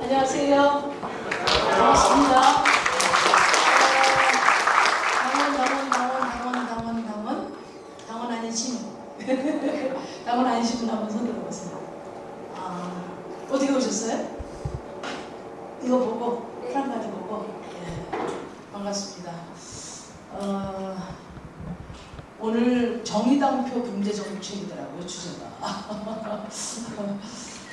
안녕하세요. 반갑습니다. 당원, 당원, 당원, 당원, 당원, 당원. 당원 아닌 신우. 당원 아닌 신우 한번 손 들어 보세요. 아, 어떻게 오셨어요? 이거 보고, 프랑까지 보고. 네, 반갑습니다. 어, 오늘 정의당표 경제정책이더라고요, 주제가.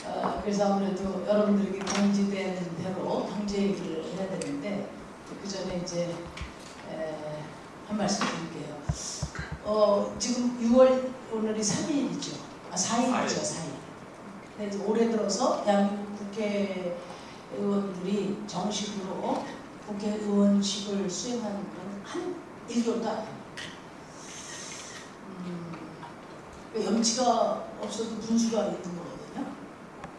어, 그래서 아무래도 여러분들에게 공지되는 대로 경제 얘기를 해야 되는데 그 전에 이제 에, 한 말씀 드릴게요. 어, 지금 6월 오늘이 3일이죠. 아 4일이죠. 4일. 근데 이제 올해 들어서 대한민국 국회의원들이 정식으로 국회의원직을 수행하는 건한 1개월도 안 돼요. 음, 염치가 없어도 분수가 있는 거거든요.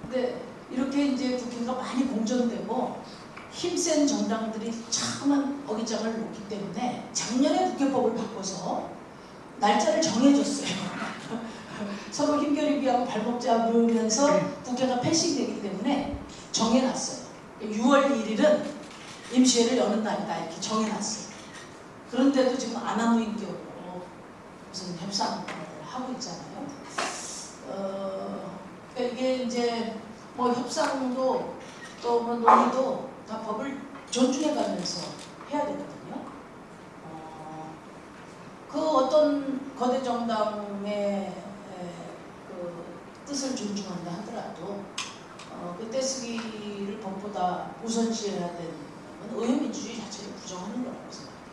근데 이렇게 이제 국회가 많이 공전되고 힘센 정당들이 참한 어깃장을 놓기 때문에 작년에 국회법을 바꿔서 날짜를 정해줬어요. 서로 힘겨루기하고 발목 잡으면서 국회가 패싱되기 때문에 정해놨어요. 6월 1일은 임시회를 여는 날이다 이렇게 정해놨어요. 그런데도 지금 아나무인격으로 무슨 협상을 하고 있잖아요. 어, 그러니까 이게 이제 뭐 협상도 또 뭐 논의도 다 법을 존중해가면서 해야 되거든요. 어, 그 어떤 거대 정당의 뜻을 존중한다 하더라도 어, 그 떼쓰기를 법보다 우선시해야 되는 건 의회민주주의 자체를 부정하는 거라고 생각해요.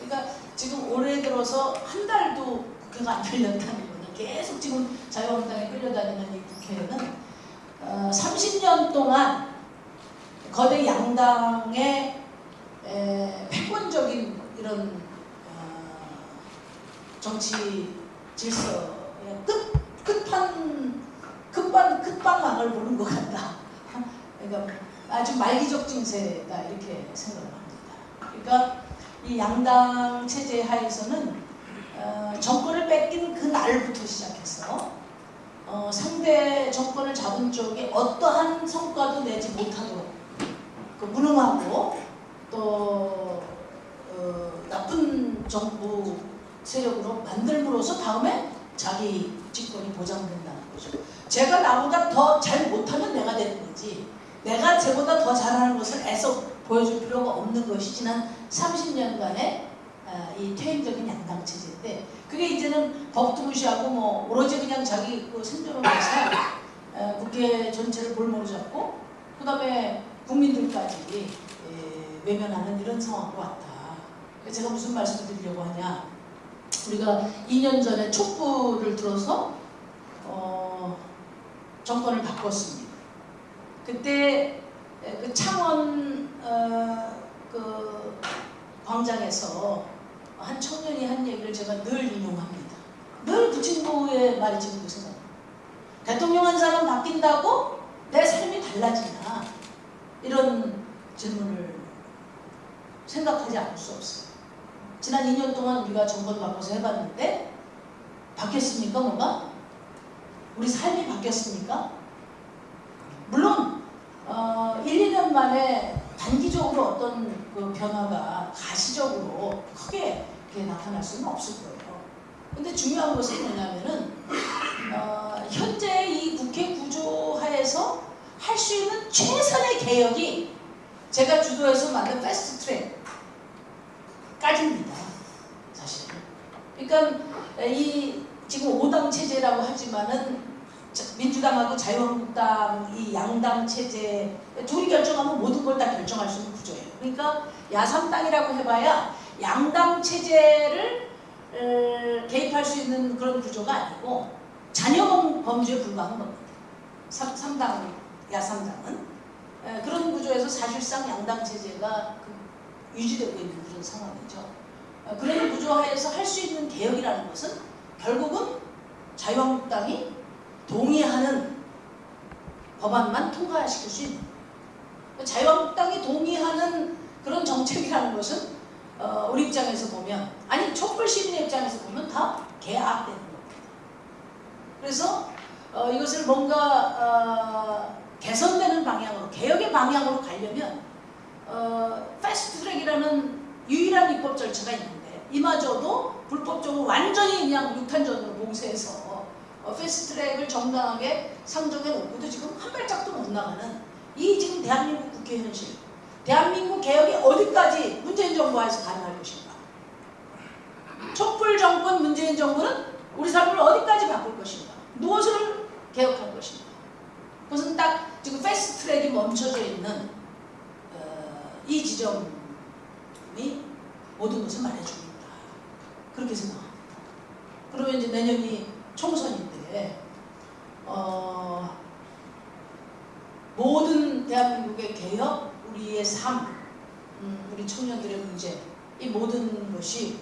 그러니까 지금 올해 들어서 한 달도 국회가 안 열렸다는 거는 계속 지금 자유한국당에 끌려다니는 이 국회는 어, 30년 동안 거대 양당의 에, 패권적인 이런 어, 정치 질서의 끝 끝판 끝반 끝방망을 보는 것 같다. 그러니까 아주 말기적 증세다 이렇게 생각을 합니다. 그러니까 이 양당 체제 하에서는 어, 정권을 뺏긴 그 날부터 시작해서 어, 상대 정권을 잡은 쪽에 어떠한 성과도 내지 못하도록 그 무능하고 또 어, 나쁜 정부 세력으로 만들므로써 다음에 자기 집권이 보장된다는 거죠. 제가 나보다 더 잘 못하면 내가 되는 거지. 내가 쟤보다 더 잘하는 것을 애써 보여줄 필요가 없는 것이 지난 30년간의 아, 이 퇴행적인 양당 체제인데 그게 이제는 법도 무시하고 뭐 오로지 그냥 자기 그 생존을 위해서 에, 국회 전체를 볼모로 잡고 그 다음에 국민들까지 에, 외면하는 이런 상황으로 왔다. 제가 무슨 말씀을 드리려고 하냐 우리가 2년 전에 촛불을 들어서 어, 정권을 바꿨습니다. 그때 에, 그 창원 어, 그 광장에서 한 청년이 한 얘기를 제가 늘 인용합니다. 늘 부친구의 말이 지금도 생각납니다. 대통령 한 사람 바뀐다고 내 삶이 달라지나 이런 질문을 생각하지 않을 수 없어요. 지난 2년 동안 우리가 정권 바꿔서 해봤는데 바뀌었습니까 뭐가? 우리 삶이 바뀌었습니까? 물론 어, 1, 2년 만에 단기적으로 어떤 그 변화가 가시적으로 크게 나타날 수는 없을 거예요. 근데 중요한 것은 뭐냐면은 어, 현재 이 국회 구조 하에서 할 수 있는 최선의 개혁이 제가 주도해서 만든 패스트 트랙까지입니다. 그러니까 이 지금 5당 체제라고 하지만은 민주당하고 자유한국당 이 양당 체제 둘이 결정하면 모든 걸 다 결정할 수 있는 구조예요. 그러니까 야삼당이라고 해봐야 양당 체제를 에, 개입할 수 있는 그런 구조가 아니고 자녀 범주에 불과한 겁니다. 3, 당 야삼당은 에, 그런 구조에서 사실상 양당 체제가 그 유지되고 있는 그런 상황이죠. 에, 그런 구조하에서 할 수 있는 개혁이라는 것은 결국은 자유한국당이 동의하는 법안만 통과시킬 수 있는 자유한국당이 동의하는 그런 정책이라는 것은 어, 우리 입장에서 보면 아니 촛불 시민의 입장에서 보면 다 개악되는 겁니다. 그래서 어, 이것을 뭔가 어, 개선되는 방향으로 개혁의 방향으로 가려면 어, 패스트트랙이라는 유일한 입법 절차가 있는데 이마저도 불법적으로 완전히 그냥 육탄전으로 봉쇄해서 어, 패스트트랙을 정당하게 상정해 놓고도 지금 한 발짝도 못 나가는 이 지금 대한민국 국회 현실. 대한민국 개혁이 어디까지 문재인 정부하에서 가능할 것인가? 촛불 정권 문재인 정부는 우리 삶을 어디까지 바꿀 것인가? 무엇을 개혁할 것인가? 그것은 딱 지금 패스트트랙이 멈춰져 있는 어, 이 지점이 모든 것을 말해주고 있다 그렇게 생각합니다. 그러면 이제 내년이 총선인데 어, 모든 대한민국의 개혁, 우리의 삶, 음, 우리 청년들의 문제 이 모든 것이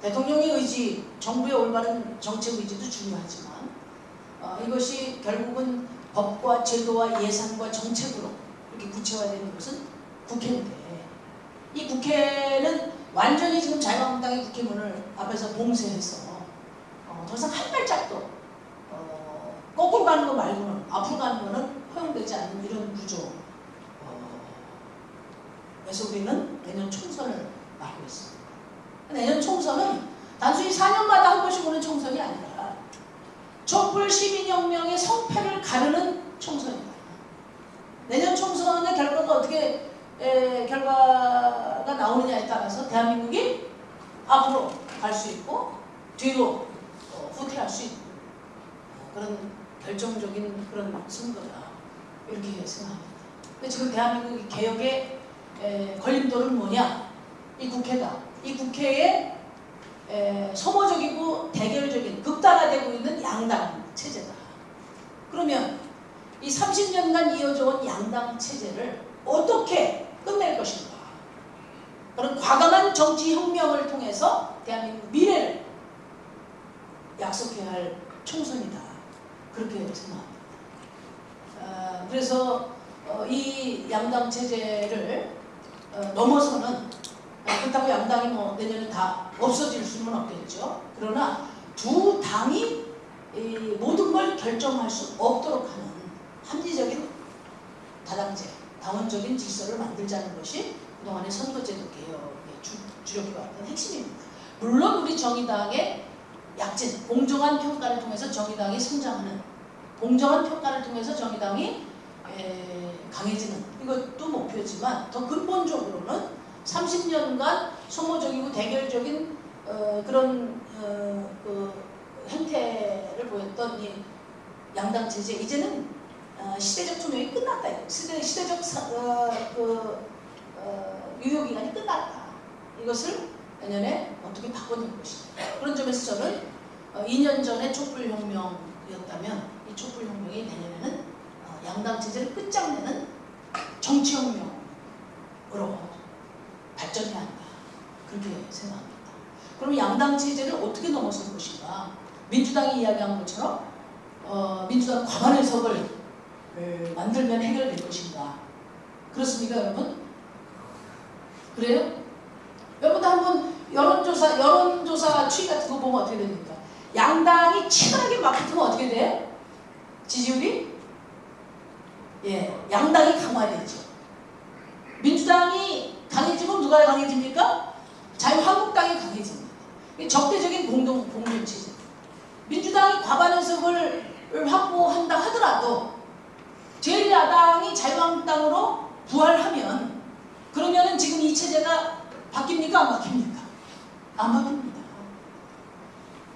대통령의 의지, 정부의 올바른 정책 의지도 중요하지만 어, 이것이 결국은 법과 제도와 예산과 정책으로 이렇게 구체화되는 것은 국회인데 이 국회는 완전히 지금 자유한국당의 국회문을 앞에서 봉쇄해서 어, 더 이상 한 발짝도 어, 거꾸로 가는 거 말고는 앞으로 가는 거는 허용되지 않는 이런 구조 어, 그래서 우리는 내년 총선을 맞고 있습니다. 내년 총선은 단순히 4년마다 한 번씩 오는 총선이 아니라 촛불 시민혁명의 성패를 가르는 총선이다. 내년 총선의 결과가 어떻게 에, 결과가 나오느냐에 따라서 대한민국이 앞으로 갈 수 있고 뒤로 어, 후퇴할 수 있는 어, 그런 결정적인 그런 선거다 이렇게 생각합니다. 근데 지금 대한민국의 개혁의 에, 걸림돌은 뭐냐? 이 국회다. 이 국회에 에, 소모적이고 대결적인 극단화되고 있는 양당 체제다. 그러면 이 30년간 이어져온 양당 체제를 어떻게 끝낼 것인가? 그런 과감한 정치 혁명을 통해서 대한민국 미래를 약속해야 할 총선이다. 그렇게 생각합니다. 어, 그래서 어, 이 양당 체제를 어, 넘어서는 어, 그렇다고 양당이 뭐 내년에 다 없어질 수는 없겠죠. 그러나 두 당이 이 모든 걸 결정할 수 없도록 하는 합리적인 다당제, 당원적인 질서를 만들자는 것이 그동안의 선거제도 개혁의 주, 주력해왔던 핵심입니다. 물론 우리 정의당의 약진, 공정한 평가를 통해서 정의당이 성장하는 공정한 평가를 통해서 정의당이 에, 강해지는 이것도 목표지만 더 근본적으로는 30년간 소모적이고 대결적인 어, 그런 어, 그 행태를 보였던 이 양당 체제 이제는 어, 시대적 투명이 끝났다. 시대, 시대적 사, 어, 그, 어, 유효기간이 끝났다. 이것을 내년에 어떻게 바꿔낼 것이냐. 그런 점에서 저는 어, 2년 전에 촛불혁명이었다면 이 촛불혁명이 내년에는 어, 양당 체제를 끝장내는 정치혁명으로 발전해야 한다. 그렇게 생각합니다. 그럼 양당 체제를 어떻게 넘어설 것인가? 민주당이 이야기한 것처럼 어, 민주당 과반 해석을 만들면 해결될 것인가? 그렇습니까, 여러분? 그래요? 여러분도 한번 여론조사, 여론조사 추이 같은 거 보면 어떻게 됩니까? 양당이 치열하게 맞붙으면 어떻게 돼? 지지율이? 예, 양당이 강화되죠. 민주당이 강해지면 누가 강해집니까? 자유한국당이 강해집니다. 적대적인 공동, 공동체제. 민주당이 과반 의석을 확보한다 하더라도 제1야당이 자유한국당으로 부활하면 그러면은 지금 이 체제가 바뀝니까? 안 바뀝니까? 안 바뀝니다.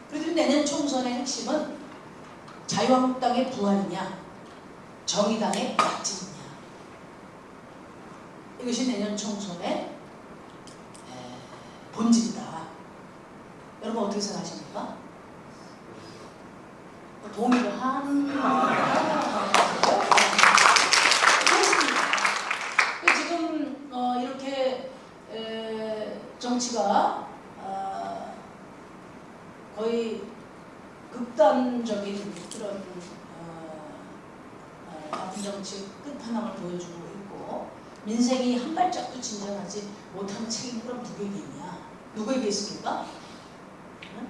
그래도 내년 총선의 핵심은 자유한국당의 부활이냐 정의당의 약진이냐 이것이 내년 총선의 본질이다. 여러분 어떻게 생각하십니까? 동의를 한 그렇습니다. 지금 어, 이렇게 에, 정치가 어, 거의 극단적인 그런 어, 어, 정치 끝판왕을 보여주고 있고 민생이 한 발짝도 진전하지 못하는 책임 그럼 누구에게 있냐 누구에게 있습니까? 응?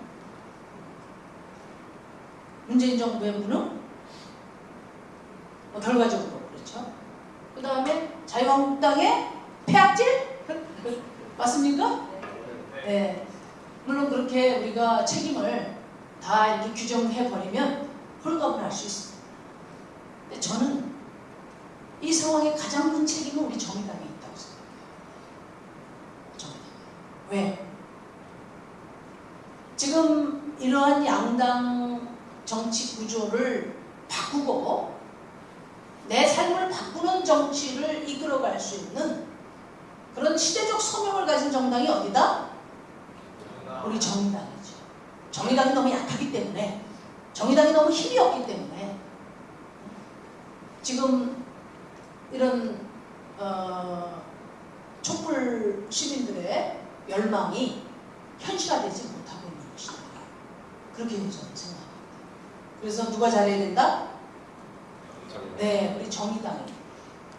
문재인 정부의 무능? 뭐 결과적으로 그렇죠. 그 다음에 자유한국당의 폐악질? 맞습니까? 네. 물론 그렇게 우리가 책임을 다 이렇게 규정해 버리면 홀가분 할수 있습니다. 근데 저는 이 상황의 가장 큰 책임은 우리 정의당에 있다고 생각해요. 정의당. 왜? 지금 이러한 양당 정치 구조를 바꾸고 내 삶을 바꾸는 정치를 이끌어갈 수 있는 그런 시대적 소명을 가진 정당이 어디다? 우리 정의당이죠. 정의당이 너무 약하기 때문에 정의당이 너무 힘이 없기 때문에 지금 이런 어, 촛불 시민들의 열망이 현실화되지 못하고 있는 것이다. 그렇게 저는 생각합니다. 그래서 누가 잘해야 된다? 네, 우리 정의당이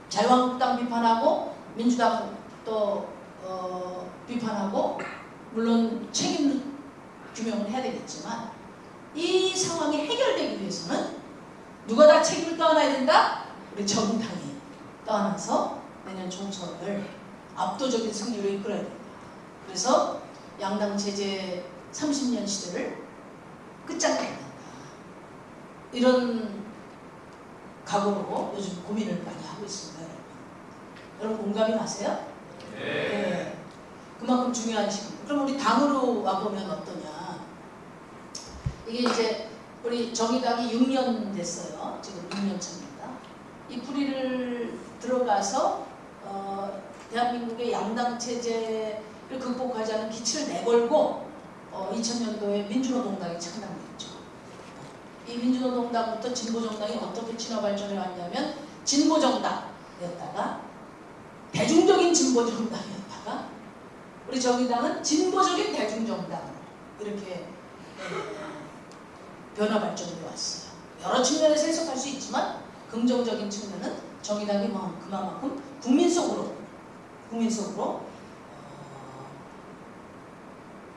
자유한국당 비판하고 민주당 또 어, 비판하고 물론 책임 규명을 해야 되겠지만 이 상황이 해결되기 위해서는 누가 다 책임을 떠안아야 된다? 우리 정당이 떠안아서 내년 총선을 압도적인 승리로 이끌어야 된다. 그래서 양당 제재 30년 시대를 끝장내야 된다. 이런 각오로 요즘 고민을 많이 하고 있습니다. 여러분, 여러분 공감이 가세요? 네. 그만큼 중요한 시기. 그럼 우리 당으로 와보면 어떠냐. 이게 이제 우리 정의당이 6년 됐어요. 지금 6년 차입니다. 이 뿌리를 들어가서 어, 대한민국의 양당 체제를 극복하자는 기치를 내걸고 어, 2000년도에 민주노동당이 창당됐죠. 이 민주노동당부터 진보정당이 어떻게 진화 발전해 왔냐면 진보정당이었다가 대중적인 진보정당이었다가 우리 정의당은 진보적인 대중정당으로 이렇게 변화 발전해 왔어요. 여러 측면에서 해석할 수 있지만 긍정적인 측면은 정의당이 뭐 그만큼 국민 속으로 국민 속으로 어,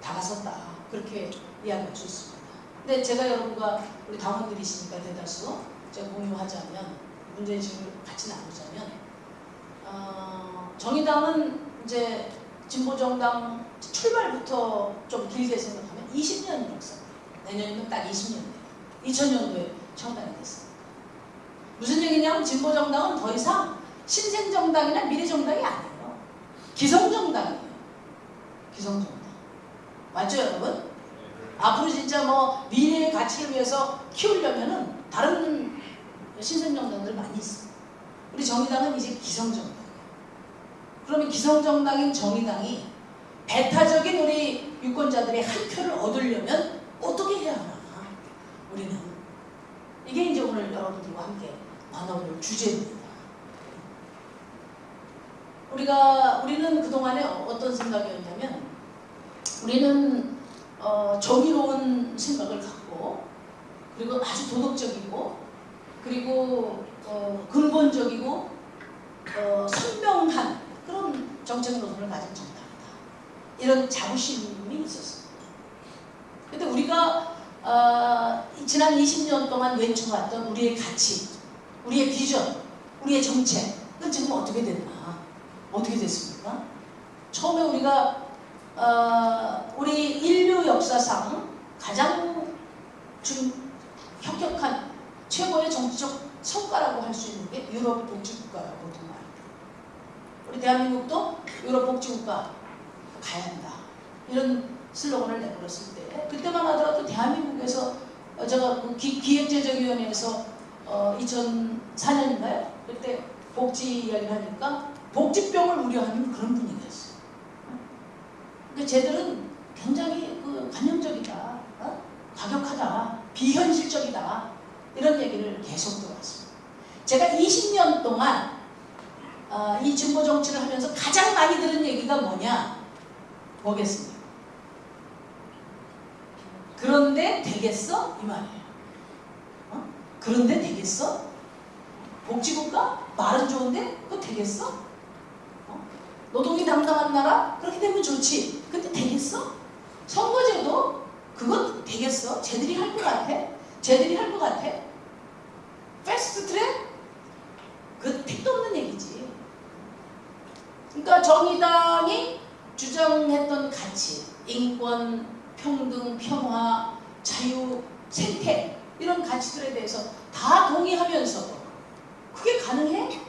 다가섰다 그렇게 이야기할 수 있습니다. 근데 제가 여러분과 우리 당원들이시니까 대다수 제가 공유하자면 문제의 질문을 같이 나누자면 어, 정의당은 이제 진보정당 출발부터 좀 길게 생각하면 20년 역사입니다. 내년이면 딱 20년 돼요. 2000년도에 창단이 됐습니다. 무슨 얘기냐면 진보정당은 더 이상 신생정당이나 미래정당이 아니에요. 기성정당이에요. 기성정당. 맞죠 여러분? 앞으로 진짜 뭐 미래의 가치를 위해서 키우려면은 다른 신생정당들 많이 있어요. 우리 정의당은 이제 기성정당. 그러면 기성정당인 정의당이 배타적인 우리 유권자들의 한 표를 얻으려면 어떻게 해야 하나? 우리는 이게 이제 오늘 여러분들과 함께 나눠볼 주제입니다. 우리가 우리는 그 동안에 어떤 생각이었냐면 우리는 어, 정의로운 생각을 갖고 그리고 아주 도덕적이고 그리고 어, 근본적이고 어, 선명한 그런 정책 노선을 가진 정당이다. 이런 자부심이 있었습니다. 근데 우리가 어, 지난 20년 동안 외쳐왔던 우리의 가치, 우리의 비전, 우리의 정책은 지금 어떻게 됐나? 어떻게 됐습니까? 처음에 우리가 어, 우리 인류 역사상 가장 좀 혁혁한 최고의 정치적 성과라고 할 수 있는 게 유럽 복지국가라고 말합니다. 우리 대한민국도 유럽 복지국가 가야 한다. 이런 슬로건을 내걸었을 때 그때만 하더라도 대한민국에서 어, 제가 그 기, 기획재정위원회에서 어, 2004년인가요? 그때 복지 이야기를 하니까 복지병을 우려하는 그런 분위기였어요. 그러니까 쟤들은 굉장히 그 관념적이다, 어? 과격하다, 비현실적이다 이런 얘기를 계속 들어왔습니다. 제가 20년 동안 어, 이 진보 정치를 하면서 가장 많이 들은 얘기가 뭐냐? 뭐겠습니까? 그런데 되겠어? 이 말이에요. 어? 그런데 되겠어? 복지국가? 말은 좋은데 그거 되겠어? 어? 노동이 당당한 나라? 그렇게 되면 좋지. 근데 되겠어? 되겠어? 쟤들이 할 것 같아? 쟤들이 할 것 같아? 패스트 트랙? 그 택도 없는 얘기지. 그러니까 정의당이 주장했던 가치, 인권, 평등, 평화, 자유, 생태 이런 가치들에 대해서 다 동의하면서도 그게 가능해?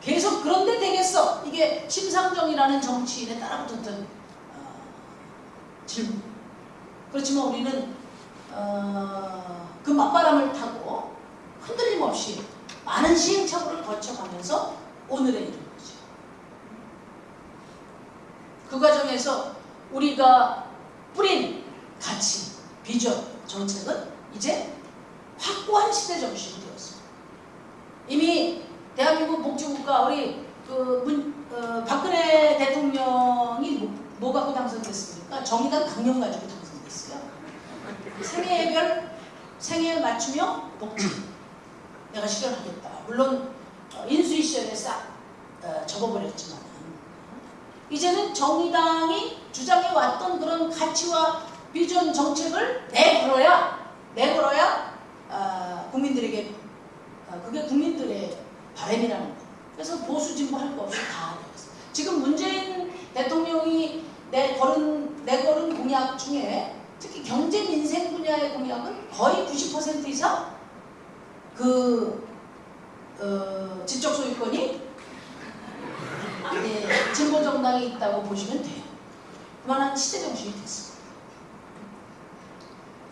계속 그런데 되겠어. 이게 심상정이라는 정치인에 따라붙었던 어, 질문. 그렇지만 우리는 어, 그 맞바람을 타고 흔들림 없이 많은 시행착오를 거쳐가면서 오늘에 이른 거죠. 그 과정에서 우리가 뿌린 가치, 비전, 정책은 이제 확고한 시대 정신이 되었습니다. 이미 대한민국 복지국가 우리 그 문, 어, 박근혜 대통령이 뭐, 뭐 갖고 당선됐습니까? 정의당 강령 가지고 당선됐어요. 생애별 생애 맞춤형 복지 내가 실현하겠다. 물론 어, 인수위 시절에 싹 어, 접어버렸지만 이제는 정의당이 주장해 왔던 그런 가치와 비전 정책을 내걸어야 내걸어야 어, 국민들에게 어, 그게 국민들의 바람이라는 거. 그래서 보수 진보 할 거 없이 다 되었어. 지금 문재인 대통령이 내걸은 내걸은 공약 중에 특히 경제 민생 분야의 공약은 거의 90% 이상 그 어, 지적 소유권이 예, 진보 정당이 있다고 보시면 돼요. 그만한 시대 정신이 됐습니다.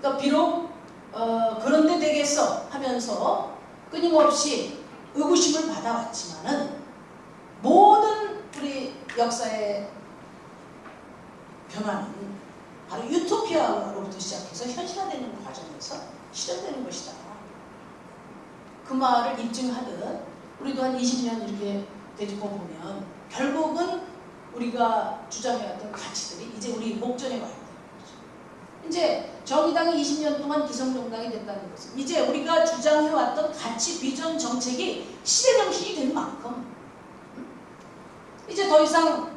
그러니까 비록 어, 그런데 되겠어 하면서 끊임없이 의구심을 받아왔지만은 모든 우리 역사의 변화는 바로 유토피아로부터 시작해서 현실화되는 과정에서 실현되는 것이다. 그 말을 입증하듯 우리도 한 20년 이렇게 되짚어 보면 결국은 우리가 주장해왔던 가치들이 이제 우리 목전에 와 거죠. 이제 정의당이 20년 동안 기성정당이 됐다는 것은 이제 우리가 주장해왔던 가치, 비전, 정책이 시대 정신이 된 만큼 이제 더 이상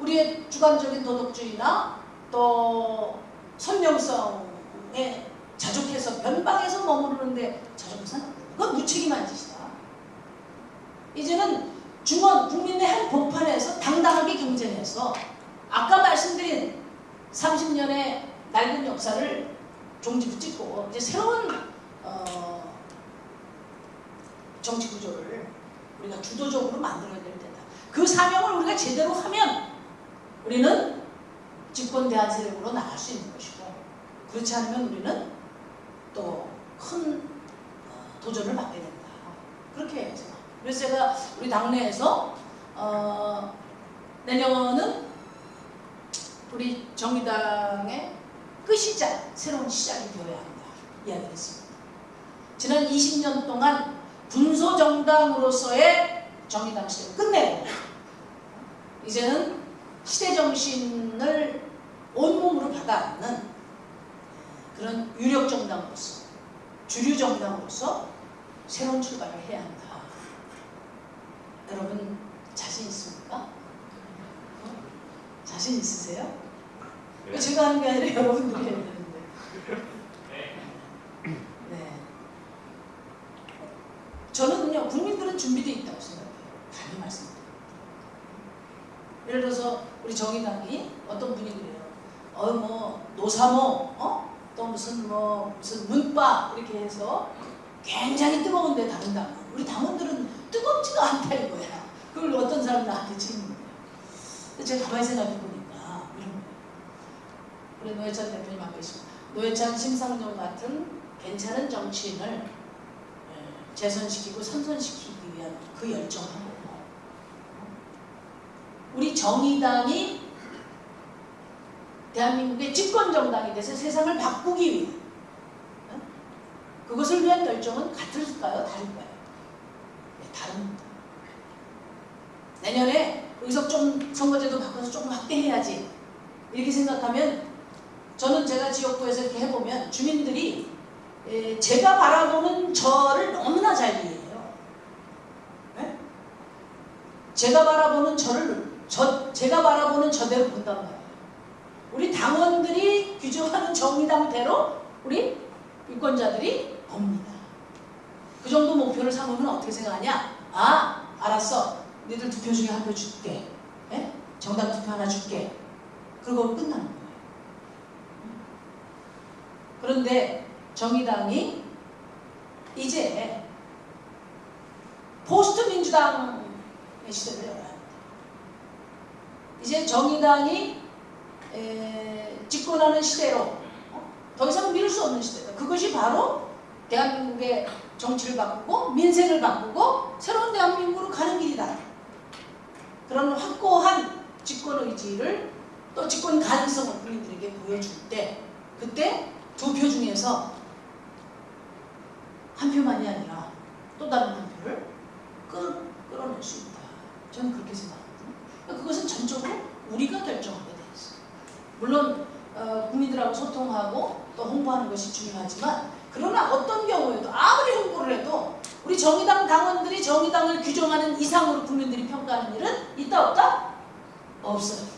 우리의 주관적인 도덕주의나 또 선명성에 자족해서 변방에서 머무르는데 자족해서는 그건 무책임한 짓이다. 이제는 중원 국민의 한 복판에서 당당하게 경쟁해서 아까 말씀드린 30년의 낡은 역사를 종지 붙이고 이제 새로운 어, 정치 구조를 우리가 주도적으로 만들어야 될 때다. 그 사명을 우리가 제대로 하면 우리는 집권 대한 세력으로 나갈 수 있는 것이고 그렇지 않으면 우리는 또큰 어, 도전을 받게 된다. 그렇게 해야죠. 그래서 제가 우리 당내에서 어, 내년은 우리 정의당의 끝이자 새로운 시작이 되어야 한다 이야기를 했습니다. 지난 20년 동안 군소정당으로서의 정의당 시대를 끝내고 이제는 시대정신을 온몸으로 받아안는 그런 유력정당으로서 주류정당으로서 새로운 출발을 해야 한다. 여러분 자신 있습니까? 어? 자신 있으세요? 왜 제가 하는 게 아니라 여러분들이 해야 되는데. 네. 저는요 국민들은 준비되어 있다고 생각해요. 단히 말씀드립니다. 예를 들어서 우리 정의당이 어떤 분이 그래요. 어 뭐 노사모 어? 또 무슨 뭐 무슨 문바 이렇게 해서 굉장히 뜨거운데 다른 당은 우리 당원들은 뜨겁지가 않다 이거야. 그걸 어떤 사람 나한테 거예요. 제가 가만히 생각해 보니까 이런. 우리 노회찬 대표님 앞에 있습니다. 노회찬 심상정 같은 괜찮은 정치인을 예, 재선시키고 선선시키기 위한 그 열정하고 우리 정의당이 대한민국의 집권정당이 돼서 세상을 바꾸기 위해 그것을 위한 열정은 같을까요? 다를까요? 네, 다릅니다. 내년에 의석 좀 선거제도 바꿔서 조금 확대해야지 이렇게 생각하면 저는 제가 지역구에서 이렇게 해보면 주민들이 제가 바라보는 저를 너무나 잘 이해해요. 네? 제가 바라보는 저를 저 제가 바라보는 저대로 본단 말이에요. 우리 당원들이 규정하는 정의당대로 우리 유권자들이 봅니다. 그 정도 목표를 삼으면 어떻게 생각하냐? 아, 알았어. 너희들 두 표 중에 한 표 줄게. 예? 정당 투표 하나 줄게. 그리고 끝나는 거예요. 그런데 정의당이 이제 포스트 민주당의 시대를 열어야 합니다. 이제 정의당이 에, 집권하는 시대로 어? 더 이상 미룰 수 없는 시대다. 그것이 바로 대한민국의 정치를 바꾸고 민생을 바꾸고 새로운 대한민국으로 가는 길이다. 그런 확고한 집권 의지를 또 집권 가능성을 국민들에게 보여줄 때 그때 두표 중에서 한 표만이 아니라 또 다른 한 표를 끌, 끌어낼 수 있다. 저는 그렇게 생각하거든요. 그러니까 그것은 전적으로 우리가 결정하게 돼 있어요. 물론 어, 국민들하고 소통하고 또 홍보하는 것이 중요하지만 그러나 어떤 경우에도 아무리 홍보를 해도 우리 정의당 당원들이 정의당을 규정하는 이상으로 국민들이 평가하는 일은 있다 없다? 없어요.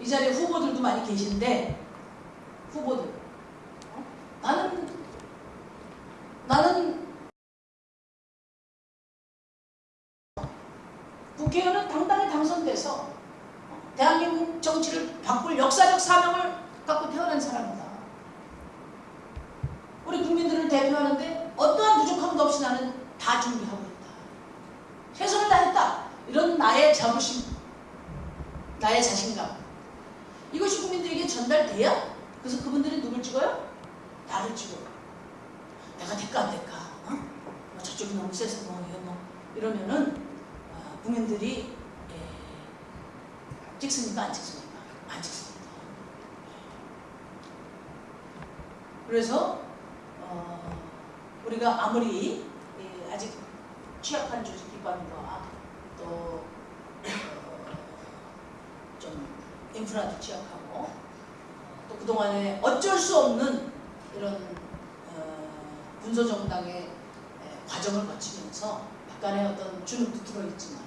이 자리에 후보들도 많이 계신데 후보들 어? 나는 나는 국회의원은 당당히 당선돼서 어, 대한민국 정치를 바꿀 역사적 사명을 갖고 태어난 사람이다. 우리 국민들을 대표하는데 어떠한 부족함도 없이 나는 다 준비하고 있다. 최선을 다했다. 이런 나의 자부심, 나의 자신감. 이것이 국민들에게 전달돼야 그래서 그분들이 누굴 찍어요? 나를 찍어요. 내가 될까 안 될까? 어? 뭐 저쪽이 너무 세서 뭐 뭐 이러면은 어, 국민들이 예, 찍습니까 안 찍습니까? 안 찍습니다. 그래서 어, 우리가 아무리 예, 아직 취약한 조직기관과 또 어, 좀 인프라도 취약하고 어, 또 그동안에 어쩔 수 없는 이런 어, 군소정당의 에, 과정을 거치면서 약간의 어떤 주눅도 들어있지만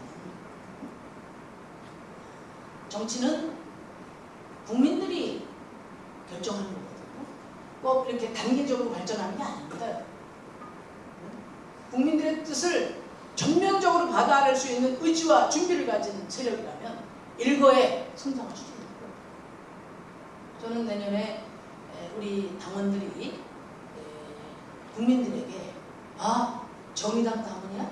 정치는 국민들이 결정하는 거거든요. 꼭 이렇게 단계적으로 발전하는 게 아닙니다. 국민들의 뜻을 전면적으로 받아낼 수 있는 의지와 준비를 가진 세력이라면 일거에 성장할 수 있는 거예요. 저는 내년에 에, 우리 당원들이 에, 국민들에게 아 정의당 당원이야?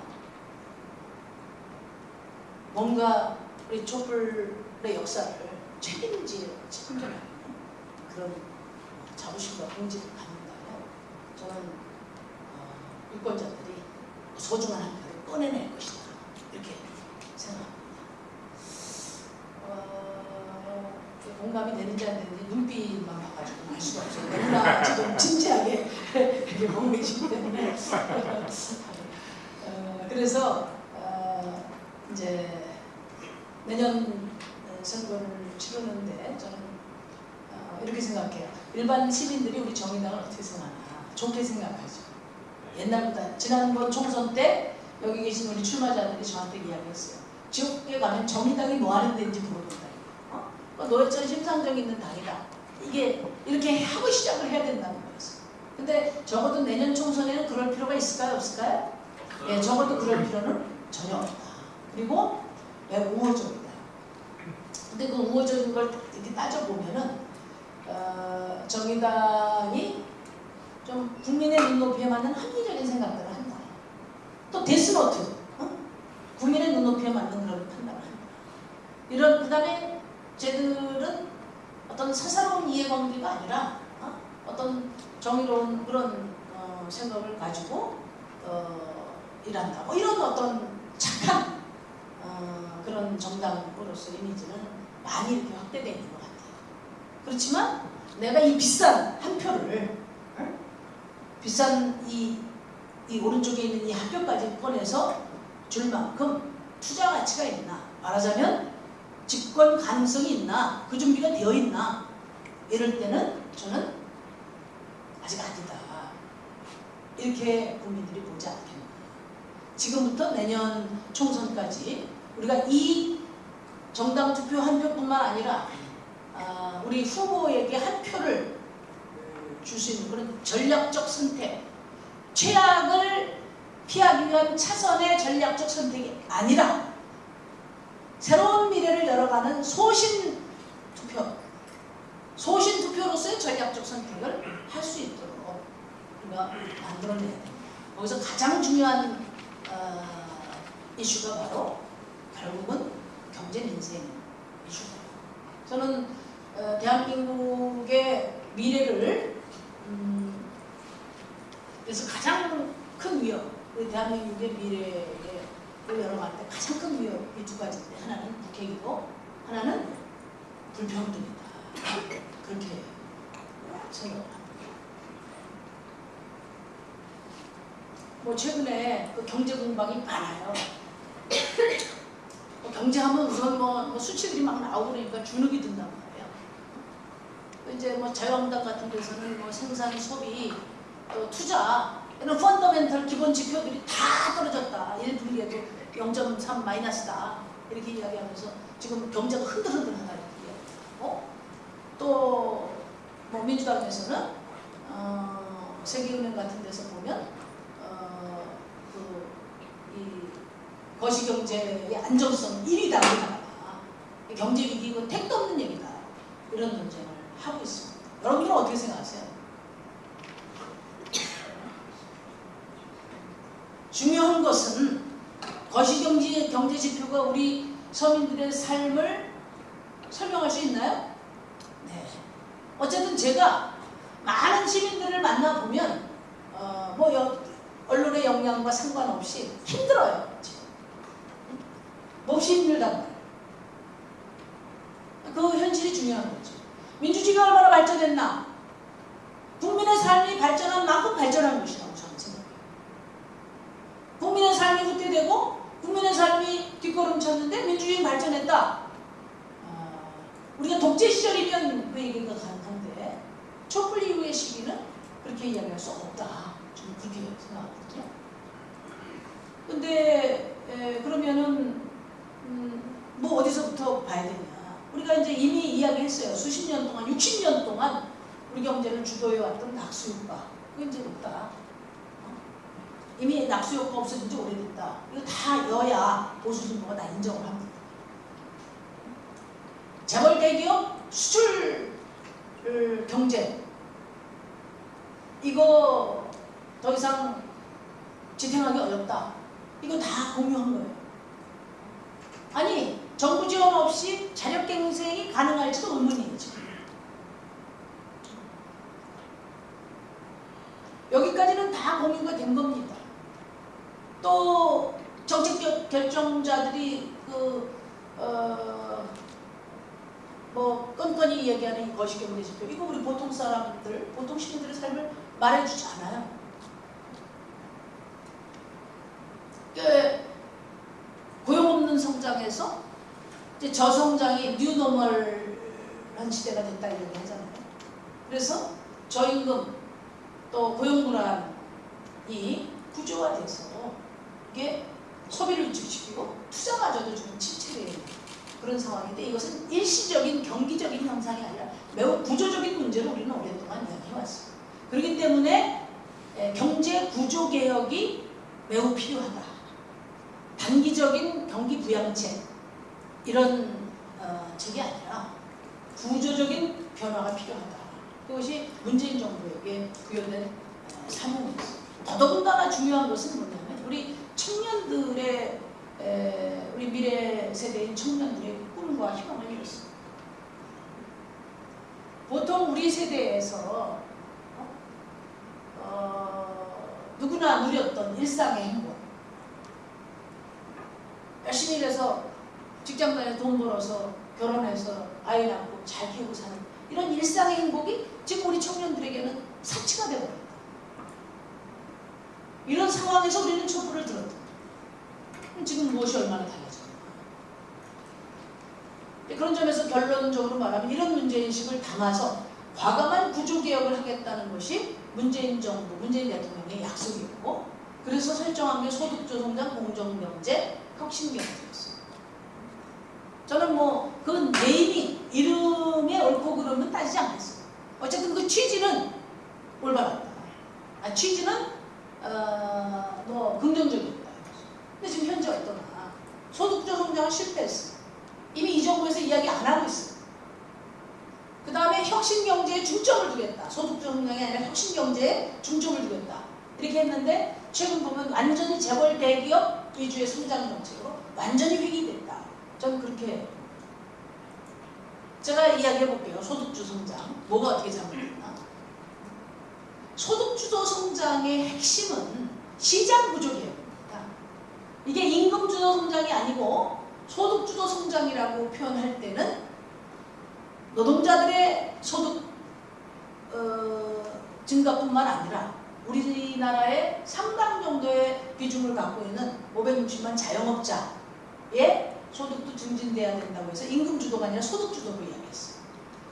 뭔가 우리 촛불의 역사를 책임질 책임져야 그런 자부심과 긍지를 갖는다면 저는 어, 유권자들이 소중한 한 표를 꺼내낼 것이다 이렇게 생각합니다. 어, 공감이 되는지 안 되는지 눈빛만 봐가지고 알 수가 없어요. 너무나 지금 진지하게 보고 계시기 때문에 어, 그래서 어, 이제 내년 선거를 치르는데 저는 어, 이렇게 생각해요. 일반 시민들이 우리 정의당을 어떻게 생각하나 좋게 생각하죠. 옛날보다 지난번 총선 때 여기 계신 우리 출마자들이 저한테 이야기했어요. 지역에 가면 정의당이 뭐 하는 데인지 물어본다. 어? 어, 노회찬 심상정 있는 당이다. 이게 이렇게 하고 시작을 해야 된다는 거였어요. 근데 적어도 내년 총선에는 그럴 필요가 있을까요? 없을까요? 예, 적어도 그럴 필요는 전혀 없다. 그리고 매우 우호적이다. 근데 그 우호적인 걸 이렇게 따져보면은 어, 정의당이 좀 국민의 눈높이에 맞는 합리적인 생각들을 한다. 또 데스노트, 어? 국민의 눈높이에 맞는 그런 판단을 한다. 이런 그 다음에 쟤들은 어떤 사사로운 이해관계가 아니라 어? 떤 정의로운 그런 어, 생각을 가지고 어, 일한다. 뭐 이런 어떤 착한 어, 그런 정당으로서 이미지는 많이 이렇게 확대되어 있는 것 같아요. 그렇지만 내가 이 비싼 한 표를 어? 비싼 이, 이 오른쪽에 있는 이 한 표까지 꺼내서 줄 만큼 투자 가치가 있나? 말하자면 집권 가능성이 있나? 그 준비가 되어 있나? 이럴 때는 저는 아직 아니다. 이렇게 국민들이 보지 않겠나 지금부터 내년 총선까지 우리가 이 정당 투표 한 표뿐만 아니라 아, 우리 후보에게 한 표를 줄 수 있는 그런 전략적 선택, 최악을 피하기 위한 차선의 전략적 선택이 아니라 새로운 미래를 열어가는 소신 투표, 소신 투표로서의 전략적 선택을 할 수 있도록 우리가 만들어내야 됩니다. 거기서 가장 중요한 어, 이슈가 바로 결국은 경제 민생 이슈다. 저는 어, 대한민국의 미래를 음, 그래서 가장 큰 위협, 우리 대한민국의 미래를 열어갈 때 가장 큰 위협 이 두 가지인데 하나는 북핵이고 하나는 불평등이다. 그렇게 생각을 합니다. 뭐 최근에 그 경제 공방이 많아요. 뭐 경제하면 우선 뭐, 뭐 수치들이 막 나오고 그러니까 주눅이 말 이제 뭐 자유한국당 같은 데서는 뭐 생산, 소비, 또 투자 이런 펀더멘털 기본 지표들이 다 떨어졌다. 1분기에도 0.3 마이너스다. 이렇게 이야기하면서 지금 경제가 흔들흔들하다 이렇게. 어? 또뭐 민주당에서는 어, 세계은행 같은 데서 보면 어, 그이 거시경제의 안정성 1위다 우리나라가 경제 위기는 택도 없는 얘기다 이런 논쟁을 하고 있습니다. 여러분들은 어떻게 생각하세요? 중요한 것은 거시경제 경제 지표가 우리 서민들의 삶을 설명할 수 있나요? 네. 어쨌든 제가 많은 시민들을 만나보면 어, 뭐 여, 언론의 영향과 상관없이 힘들어요. 몹시 힘들단 말이에요. 그 현실이 중요한 거죠. 민주주의가 얼마나 발전했나? 국민의 삶이 발전한 만큼 발전한 것이라고 저는 생각해요. 국민의 삶이 후퇴되고 국민의 삶이 뒷걸음쳤는데 민주주의 발전했다. 아, 우리가 독재 시절이면 그 얘기가 가능한데 촛불 이후의 시기는 그렇게 이야기할 수 없다. 저는 그렇게 생각하거든요. 근데 에, 그러면은 음, 뭐 어디서부터 봐야 되냐. 우리가 이제 이미 이야기했어요. 수십 년 동안, 60년 동안 우리 경제를 주도해왔던 낙수효과. 그게 이제 없다. 어? 이미 낙수효과 없어진 지 오래됐다. 이거 다 여야 보수 진보가 다 인정을 합니다. 재벌 대기업 수출 경제 이거 더 이상 지탱하기 어렵다. 이거 다 공유한 거예요. 아니 정부 지원 없이 자력 경쟁이 가능할지도 지금. 여기까지는 다 공유가 된 겁니다. 또 정책 결정자들이 그 어, 뭐 끈끈이 얘기하는 이 거시경제 지표 이거 우리 보통 사람들, 보통 시민들의 삶을 말해주지 않아요. 그 고용 없는 성장에서 이제 저성장이 뉴노멀한 시대가 됐다 이렇게 하잖아요. 그래서 저임금 또 고용 불안이 구조화돼서 이게 소비를 위축시키고 투자마저도 좀 침체되는 그런 상황인데 이것은 일시적인 경기적인 현상이 아니라 매우 구조적인 문제를 우리는 오랫동안 이야기해왔어요. 그렇기 때문에 경제 구조 개혁이 매우 필요하다. 단기적인 경기 부양책 이런 어, 책이 아니라 구조적인 변화가 필요하다. 그것이 문재인 정부에게 부여된 어, 사명이었습니다. 더더군다나 중요한 것은 뭐냐면 우리 청년들의 에, 우리 미래 세대인 청년들의 꿈과 희망을 이뤘습니다. 보통 우리 세대에서 어, 어, 누구나 누렸던 일상의 행복 열심히 일해서 직장 다녀서 돈 벌어서 결혼해서 아이 낳고 잘 키우고 사는 이런 일상의 행복이 지금 우리 청년들에게는 사치가 되어버렸다. 이런 상황에서 우리는 촛불을 들었다. 지금 무엇이 얼마나 달라졌나. 그런 점에서 결론적으로 말하면 이런 문제인식을 담아서 과감한 구조개혁을 하겠다는 것이 문재인 정부, 문재인 대통령의 약속이었고 그래서 설정한 게 소득조성장, 공정경제, 혁신경제였어요. 저는 뭐 그 네이밍, 이름에 그러면 따지지 않겠어. 어쨌든 그 취지는 올바랐다. 아, 취지는 어, 뭐 긍정적이었다. 근데 지금 현재 어떠나 소득주도 성장은 실패했어. 이미 이 정부에서 이야기 안 하고 있어. 그 다음에 혁신경제에 중점을 두겠다. 소득주도 성장이 아니라 혁신경제에 중점을 두겠다. 이렇게 했는데 최근 보면 완전히 재벌 대기업 위주의 성장 정책으로 완전히 획일됐다. 저는 그렇게 제가 이야기해 볼게요. 소득주 성장. 뭐가 어떻게 잘못됐나? 소득주도 성장의 핵심은 시장 구조개혁입니다. 이게 임금주도 성장이 아니고 소득주도 성장이라고 표현할 때는 노동자들의 소득 어, 증가뿐만 아니라 우리나라의 상당 정도의 비중을 갖고 있는 560만 자영업자의 소득도 증진돼야 된다고 해서 임금 주도가 아니라 소득 주도로 이야기했어요.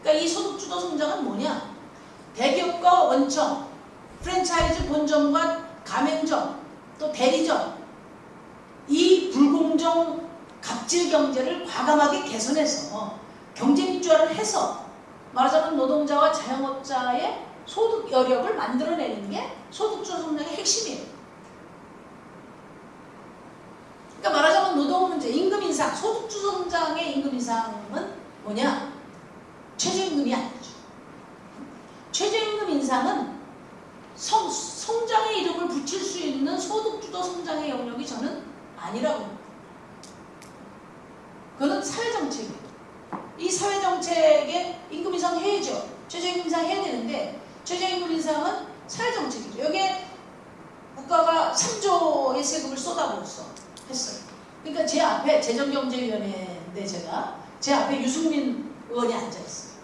그러니까 이 소득 주도 성장은 뭐냐? 대기업과 원청, 프랜차이즈 본점과 가맹점, 또 대리점 이 불공정 갑질 경제를 과감하게 개선해서 경쟁 입주화를 해서 말하자면 노동자와 자영업자의 소득 여력을 만들어내는 게 소득주도 성장의 핵심이에요. 그러니까 말하자면 노동 문제, 임금 인상, 소득주도 성장의 임금 인상은 뭐냐? 최저임금이 아니죠. 최저임금 인상은 성, 성장의 이름을 붙일 수 있는 소득주도 성장의 영역이 저는 아니라고 봅니다. 그거는 사회정책이에요. 이 사회정책에 임금 인상 해야죠. 최저임금 인상 해야 되는데 최저임금 인상은 사회정책이죠. 여기에 국가가 3조의 세금을 쏟아부었어. 했어요. 그러니까 제 앞에 재정경제위원회인데 제가 제 앞에 유승민 의원이 앉아있어요.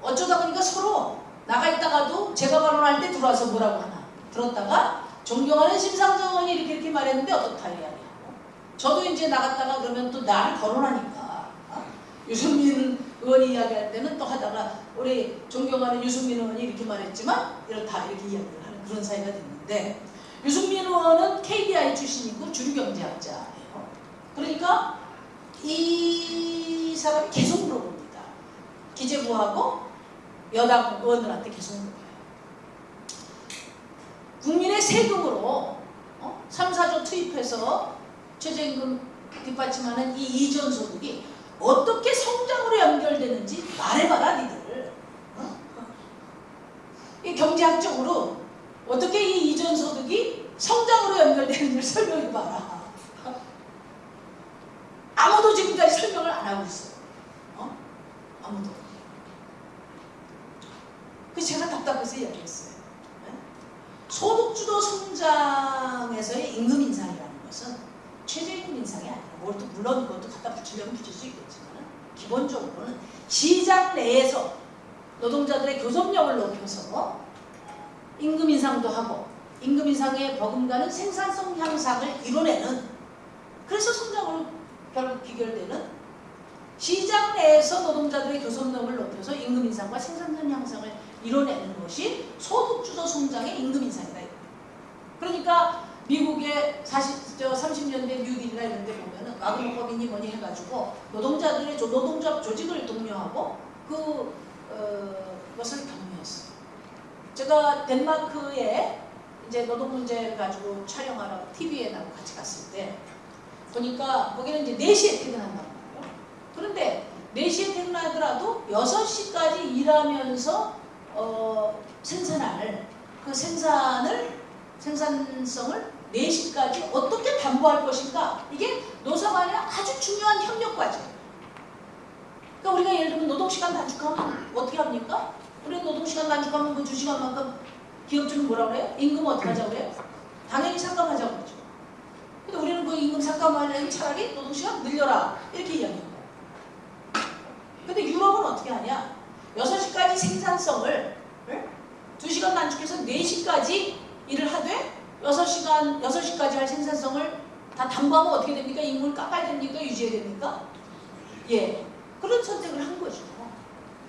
어쩌다 보니까 서로 나가 있다가도 제가 발언할 때 들어와서 뭐라고 하나 들었다가 존경하는 심상정 의원이 이렇게 이렇게 말했는데 어떻다 이야기하고 저도 이제 나갔다가 그러면 또 나를 거론하니까 어? 유승민 의원이 이야기할 때는 또 하다가 우리 존경하는 유승민 의원이 이렇게 말했지만 이렇다 이렇게 이야기를 하는 그런 사이가 됐는데 유승민 의원은 KDI 출신이고 주류경제학자예요. 그러니까 이 사람이 계속 물어봅니다. 기재부하고 여당 의원들한테 계속 물어봐요. 국민의 세금으로 어? 3, 4조 투입해서 최저임금 뒷받침하는 이 이전 소득이 어떻게 성장으로 연결되는지 말해봐라 니들. 어? 이 경제학적으로 어떻게 이 이전 소득이 성장으로 연결되는지를 설명해봐라. 아무도 지금까지 설명을 안 하고 있어요. 어? 아무도. 그래서 제가 답답해서 이야기했어요. 네? 소득주도 성장에서의 임금 인상이라는 것은 최저임금 인상이 아니라 뭘또 물론 그것도 갖다 붙이려면 붙일 수 있겠지만 기본적으로는 시장 내에서 노동자들의 교섭력을 높여서 임금 인상도 하고 임금 인상에 버금가는 생산성 향상을 이뤄내는 그래서 성장으로 결국 비결되는 시장 내에서 노동자들의 교섭력을 높여서 임금 인상과 생산성 향상을 이뤄내는 것이 소득주도 성장의 임금 인상이다. 그러니까 미국의 40, 저 30년대 뉴딜이나 이런 데 보면은 와그노법이니 뭐니 해가지고 노동자들의 조, 노동자 조직을 독려하고 그 어, 것을 격려했어요. 제가 덴마크에 이제 노동 문제를 가지고 촬영하러 TV에 나고 같이 갔을 때 보니까 거기는 이제 4시에 퇴근한단 말이에요. 그런데 4시에 퇴근하더라도 6시까지 일하면서 어, 생산할 그 생산을 생산성을 4시까지 어떻게 담보할 것인가 이게 노사 간의 아주 중요한 협력 과제예요. 그러니까 우리가 예를 들면 노동시간 단축하면 어떻게 합니까? 우리 노동시간 단축하면 그 2시간만큼 기업주는 뭐라 그래요? 임금 어떻게 하자고 그래요? 당연히 삭감하자고 그러죠. 근데 우리는 그 임금 삭감하려면 차라리 노동시간 늘려라 이렇게 이야기해요. 근데 유럽은 어떻게 하냐? 6시까지 생산성을 2시간 단축해서 4시까지 일을 하되 6시간, 6시까지 할 생산성을 다 담보하면 어떻게 됩니까? 임금을 깎아야 됩니까? 유지해야 됩니까? 예. 그런 선택을 한 거죠.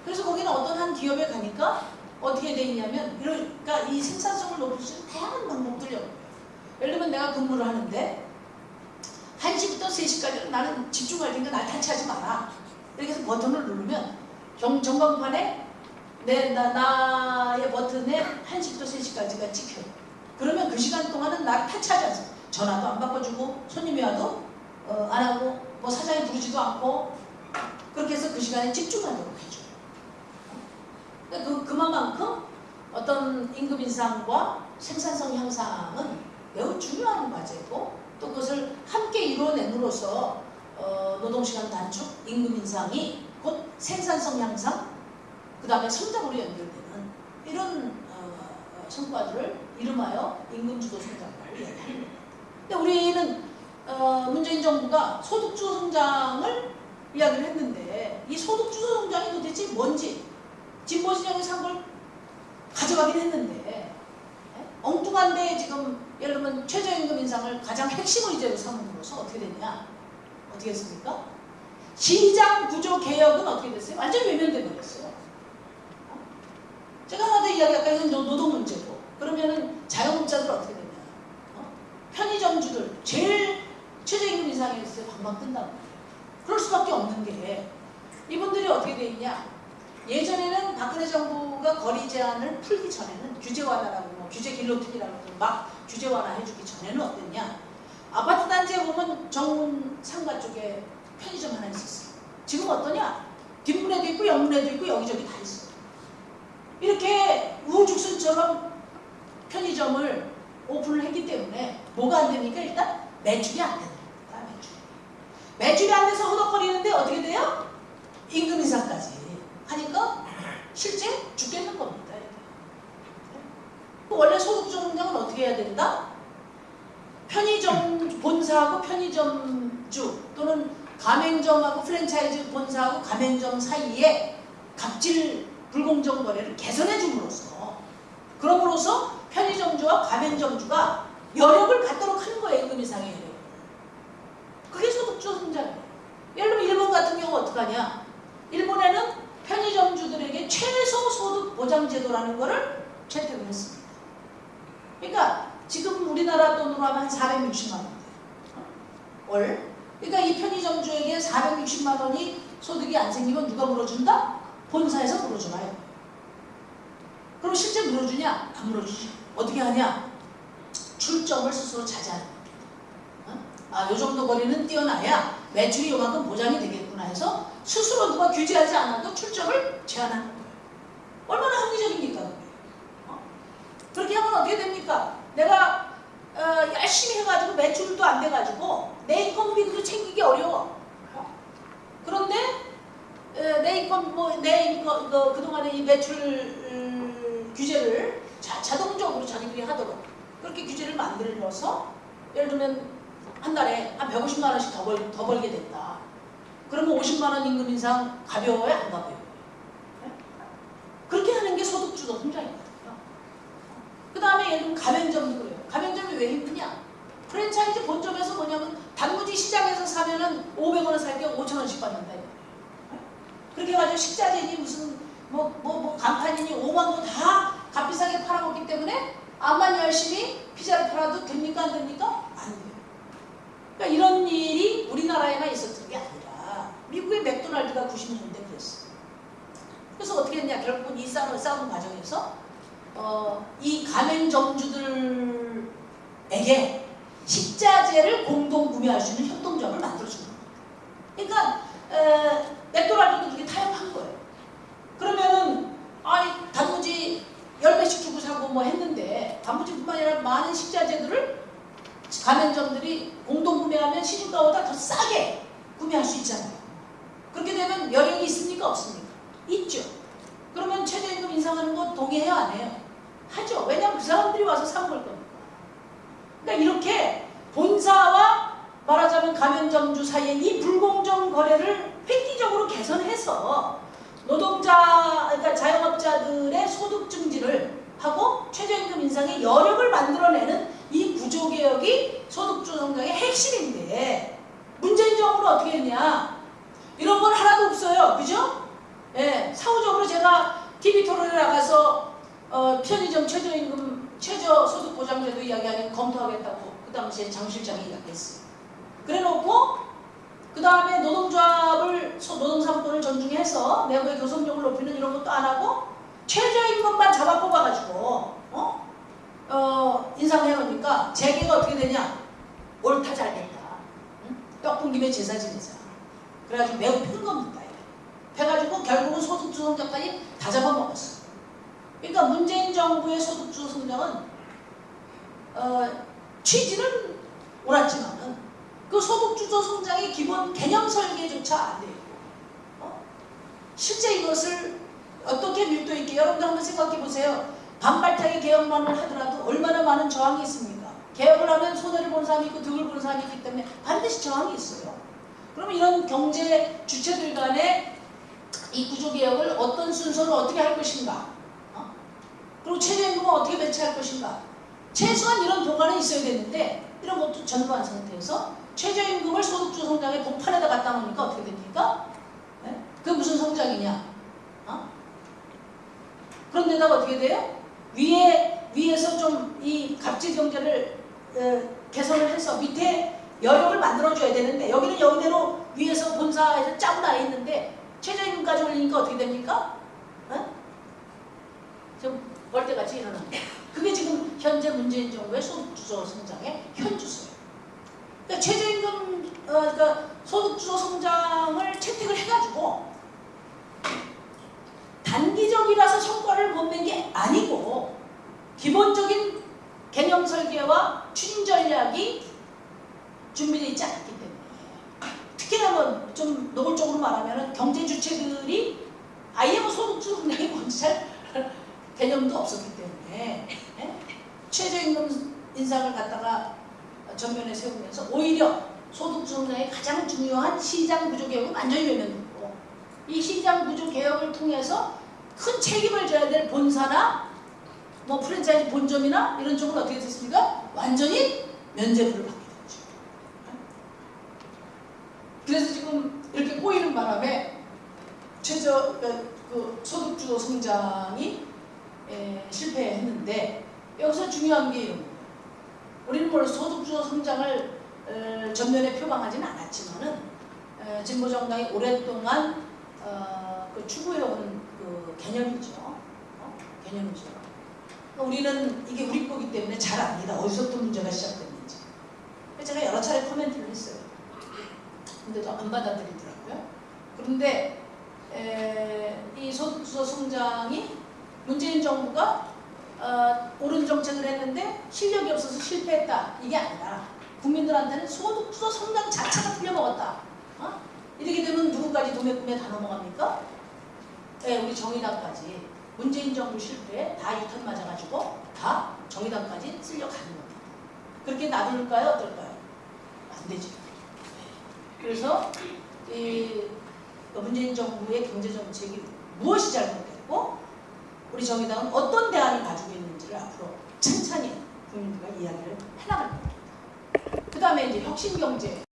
그래서 거기는 어떤 한 기업에 가니까 어떻게 돼 있냐면 그러니까 이 생산성을 높일 수 있는 다양한 방법들이 없어요. 예를 들면 내가 근무를 하는데 1시부터 3시까지 나는 집중할 테니까 날 타치하지 마라. 이렇게 해서 버튼을 누르면 정, 전광판에 내, 나, 나의 버튼에 1시부터 3시까지가 찍혀요. 그러면 그 시간 동안은 나를 타치하지 않습니다. 전화도 안 바꿔주고 손님이 와도 어, 안 하고 뭐 사장이 부르지도 않고 그렇게 해서 그 시간에 집중하도록 해줘요. 그, 그만큼 어떤 임금 인상과 생산성 향상은 매우 중요한 과제고 또 그것을 함께 이루어냄으로써 어, 노동시간 단축, 임금 인상이 곧 생산성 향상, 그 다음에 성장으로 연결되는 이런 어, 성과들을 이름하여 임금주도 성장을 이야기합니다. 근데 우리는 어, 문재인 정부가 소득주도 성장을 이야기를 했는데 이 소득주도 성장이 도대체 뭔지 진보 진영에서 한걸 가져가긴 했는데 예? 엉뚱한데 지금 들면 최저임금 인상을 가장 핵심 의제로 삼음으로써 어떻게 됐냐 어떻게 했습니까? 시장 구조 개혁은 어떻게 됐어요? 완전히 외면돼 버렸어요. 제가 하나 더 이야기할까 이건 노동 문제고 그러면은 자영업자들 어떻게 되냐? 어? 편의점주들 제일 최저임금 인상이 있어요. 방방 뜬다고. 그럴 수밖에 없는 게 이분들이 어떻게 돼 있냐? 예전에는 박근혜 정부가 거리 제한을 풀기 전에는 규제 완화라고 뭐 규제 길로틴이라고 막 규제 완화 해주기 전에는 어땠냐? 아파트 단지에 보면 정문 상가 쪽에 편의점 하나 있었어요. 지금 어떠냐? 뒷문에도 있고 옆문에도 있고 여기저기 다 있어요. 이렇게 우후죽순처럼 편의점을 오픈을 했기 때문에 뭐가 안 됩니까? 일단 매출이 안 됩니다. 매출. 매출이 안 돼서 허덕거리는데 어떻게 돼요? 임금 인상까지 하니까 실제 죽겠는 겁니다. 원래 소득주 성장은 어떻게 해야 된다? 편의점 본사하고 편의점주 또는 가맹점하고 프랜차이즈 본사하고 가맹점 사이에 갑질 불공정 거래를 개선해 줌으로써 그럼으로써 편의점주와 가맹점주가 여력을 갖도록 하는 거예요. 임금 인상의 여력을. 그게 소득주 성장이에요. 예를 들면 일본 같은 경우 어떡하냐. 일본에는 편의점주들에게 최소 소득 보장 제도라는 거를 채택을 했습니다. 그러니까 지금 우리나라 돈으로 하면 한 460만 원. 월. 그러니까 이 편의점 주에게 460만 원이 소득이 안 생기면 누가 물어준다? 본사에서 물어주나요? 그럼 실제 물어주냐? 안 물어주지. 어떻게 하냐? 출점을 스스로 자제하는 겁니다. 어? 아, 요 정도 거리는 뛰어나야 매출이 요만큼 보장이 되겠구나 해서 스스로 누가 규제하지 않아도 출점을 제한하는 거예요. 얼마나 합리적입니까? 어? 그렇게 하면 어떻게 됩니까? 내가 어, 열심히 해가지고 매출도 안 돼가지고 내 인건비도 챙기기 어려워. 어? 그런데 에, 내 인건 뭐내 인건 그, 그동안의 이 매출 음, 규제를 자, 자동적으로 자기들이 하도록 그렇게 규제를 만들어서 예를 들면 한 달에 한 150만 원씩 더, 벌, 더 벌게 된다. 그러면 50만 원 임금 인상 가벼워요? 안 가벼워요? 네? 그렇게 하는 게 소득주도. 그 다음에 예를 들면 가맹점도 그래요. 가맹점이 왜 힘드냐? 프랜차이즈 본점에서 뭐냐면 단무지 시장에서 사면은 500원을 살 게 5천원씩 받는다. 그렇게 해가지고 식자재니 무슨 뭐, 뭐, 뭐 간판이니 5만원 다 값비싸게 팔아먹기 때문에 암만 열심히 피자를 팔아도 됩니까? 안 됩니까? 안 돼요. 그러니까 이런 일이 우리나라에만 있었던 게 아니라 미국의 맥도날드가 90년대 그랬어요. 그래서 어떻게 했냐? 결국은 이 싸움, 싸움 과정에서 어, 이 가맹점주들에게 식자재를 공동 구매할 수 있는 협동조합을 만들어주는 겁니다. 그러니까 에, 맥도날드도 그렇게 타협한 거예요. 그러면은 아 단무지 열 배씩 주고 사고 뭐 했는데 단무지뿐만 아니라 많은 식자재들을 가맹점들이 공동 구매하면 시중가보다 더 싸게 구매할 수 있잖아요. 그렇게 되면 여력이 있습니까 없습니까? 있죠. 그러면 최저임금 인상하는 거 동의해요 안 해요? 하죠. 왜냐하면 그 사람들이 와서 사먹을 거니까. 그러니까 이렇게 본사와 말하자면 가맹점주 사이의 이 불공정 거래를 획기적으로 개선해서 노동자, 그러니까 자영업자들의 소득 증진을 하고 최저임금 인상의 여력을 만들어내는 이 구조개혁이 소득주 성장의 핵심인데 문재인 정부는 어떻게 했냐? 이런 건 하나도 없어요. 그죠? 예, 사후적으로 제가 TV 토론에 나가서 어, 편의점 최저임금, 최저소득보장제도 이야기하는 검토하겠다고 그 당시에 장 실장이 이야기했어요. 그래 놓고 그 다음에 노동조합을 노동삼권을 존중해서 내부의 교섭력을 높이는 이런 것도 안 하고 최저임금만 잡아 뽑아가지고 어? 어 인상해 놓으니까 재계가 어떻게 되냐? 옳다 잘됐다. 응? 떡분 김에 제사 지내자. 그래가지고 매우 큰 겁니다. 해가지고 결국은 소득주 성장까지 다 잡아먹었어. 그러니까 문재인 정부의 소득주 성장은 어, 취지는 옳았지만은 그 소득주도 성장의 기본 개념 설계조차 안 되고 어? 실제 이것을 어떻게 밀도 있게 여러분들 한번 생각해 보세요. 반발타기 개혁만을 하더라도 얼마나 많은 저항이 있습니까? 개혁을 하면 손해를 본 사람이 있고 득을 본 사람이 있기 때문에 반드시 저항이 있어요. 그러면 이런 경제 주체들 간의 이 구조개혁을 어떤 순서로 어떻게 할 것인가? 어? 그리고 최저임금은 어떻게 배치할 것인가? 최소한 이런 도가는 있어야 되는데 이런 것도 전무한 상태에서 최저임금을 소득주 성장의 복판에다 갖다 놓으니까 어떻게 됩니까? 네? 그 무슨 성장이냐? 어? 그런 데다가 어떻게 돼요? 위에 위에서 좀 이 갑질 경제를 어, 개선을 해서 밑에 여력을 만들어줘야 되는데 여기는 여기대로 위에서 본사에서 짜고 나 있는데 최저임금까지 올리니까 어떻게 됩니까? 어? 좀 벌떼같이 일어나는 거예요. 그게 지금 현재 문재인 정부의 소득주도 성장의 현주소예요. 그러니까 최저임금, 어, 그러니까 소득주도 성장을 채택을 해가지고 단기적이라서 성과를 못 낸 게 아니고 기본적인 개념 설계와 추진 전략이 준비되어 있지 않기 때문에 특히나 뭐 좀 노골적으로 말하면 경제 주체들이 아예 뭐 소득주도 성장이 뭔지 잘 개념도 없었기 때문에 예? 최저임금 인상을 갖다가 전면에 세우면서 오히려 소득 성장의 가장 중요한 시장 구조 개혁은 완전히 외면됐고 이 시장 구조 개혁을 통해서 큰 책임을 져야 될 본사나 뭐 프랜차이즈 본점이나 이런 쪽은 어떻게 됐습니까? 완전히 면제부를 받게 됐죠. 그래서 지금 이렇게 꼬이는 바람에 최저 그, 그 소득주도 성장이 에, 실패했는데 여기서 중요한 게 이런 거예요. 우리는 물론 소득주도 성장을 에, 전면에 표방하지는 않았지만은 에, 진보 정당이 오랫동안 어, 그 추구해온 그 개념이죠. 어? 개념이죠. 그러니까 우리는 이게 우리 거기 때문에 잘 압니다. 어디서부터 문제가 시작됐는지. 제가 여러 차례 코멘트를 했어요. 근데도 안 받아들이더라고요. 그런데 에, 이 소득주도 성장이 문재인 정부가 어, 옳은 정책을 했는데 실력이 없어서 실패했다. 이게 아니라 국민들한테는 소득주도 성장 자체가 틀려먹었다. 어? 이렇게 되면 누구까지 도매꿈에 다 넘어갑니까? 네, 우리 정의당까지 문재인 정부 실패에 다 유탄 맞아가지고 다 정의당까지 쓸려 가는 겁니다. 그렇게 놔둘까요? 어떨까요? 안 되죠. 그래서 이 문재인 정부의 경제 정책이 무엇이 잘못됐고 우리 정의당은 어떤 대안을 가지고 있는지를 앞으로 천천히 국민들과 이야기를 해나갈 겁니다. 그 다음에 이제 혁신경제